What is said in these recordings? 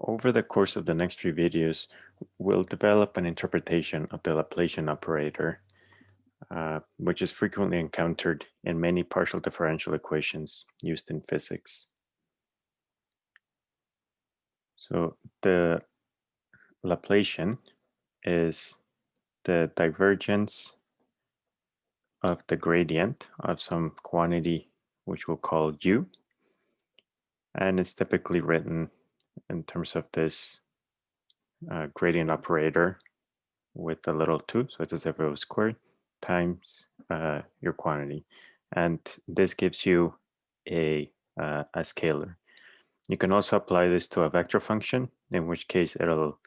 Over the course of the next few videos, we'll develop an interpretation of the Laplacian operator, uh, which is frequently encountered in many partial differential equations used in physics. So the Laplacian is the divergence of the gradient of some quantity which we'll call u. And it's typically written in terms of this uh, gradient operator with a little 2, so it's it was squared, times uh, your quantity. And this gives you a, uh, a scalar. You can also apply this to a vector function, in which case it'll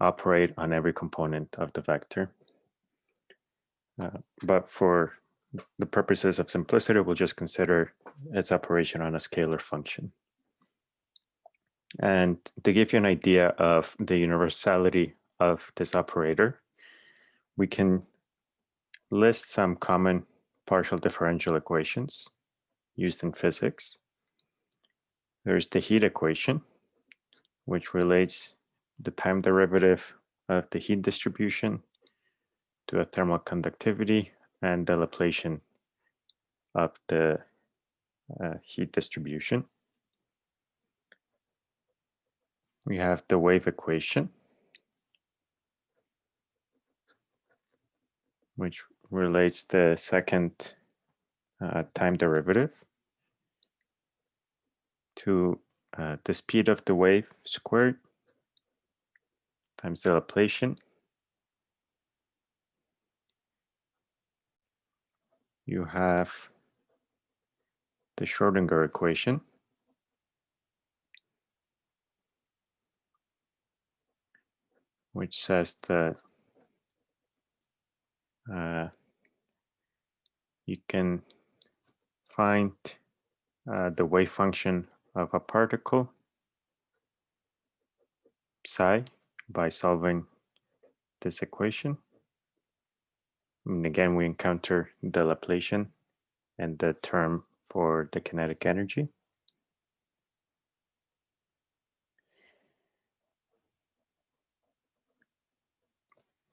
operate on every component of the vector. Uh, but for the purposes of simplicity, we'll just consider its operation on a scalar function. And to give you an idea of the universality of this operator, we can list some common partial differential equations used in physics. There's the heat equation, which relates the time derivative of the heat distribution to a thermal conductivity and the Laplacian of the uh, heat distribution. We have the wave equation, which relates the second uh, time derivative to uh, the speed of the wave squared times the Laplacian you have the Schrodinger equation. Which says that uh, you can find uh, the wave function of a particle psi by solving this equation. And again, we encounter the Laplacian and the term for the kinetic energy.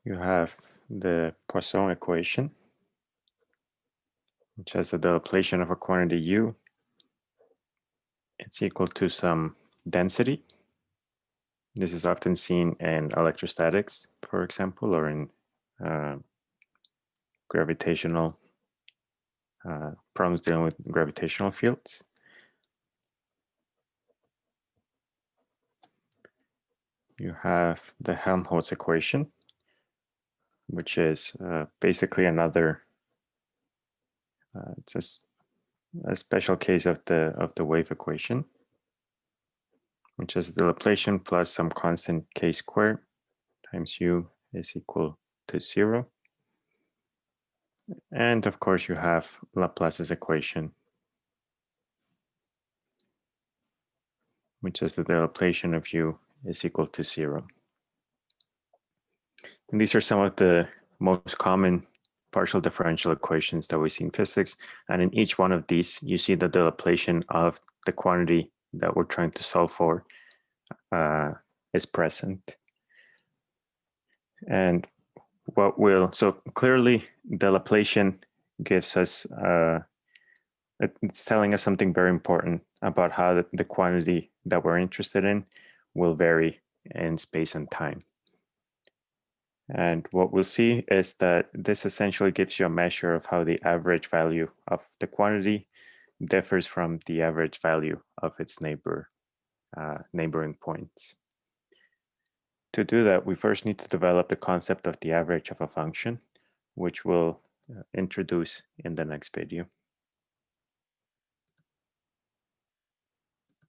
You have the Poisson equation, which has the Laplacian of a quantity u. It's equal to some density. This is often seen in electrostatics, for example, or in uh, gravitational uh, problems dealing with gravitational fields. You have the Helmholtz equation, which is uh, basically another, uh, it's a, a, special case of the of the wave equation, which is the Laplacian plus some constant k squared times u is equal to zero. And of course, you have Laplace's equation, which is that the Laplacian of u is equal to zero. And these are some of the most common partial differential equations that we see in physics. And in each one of these, you see that the Laplacian of the quantity that we're trying to solve for uh, is present. And what will, so clearly the Laplacian gives us, uh, it's telling us something very important about how the quantity that we're interested in will vary in space and time. And what we'll see is that this essentially gives you a measure of how the average value of the quantity differs from the average value of its neighbor, uh, neighboring points. To do that, we first need to develop the concept of the average of a function, which we'll uh, introduce in the next video.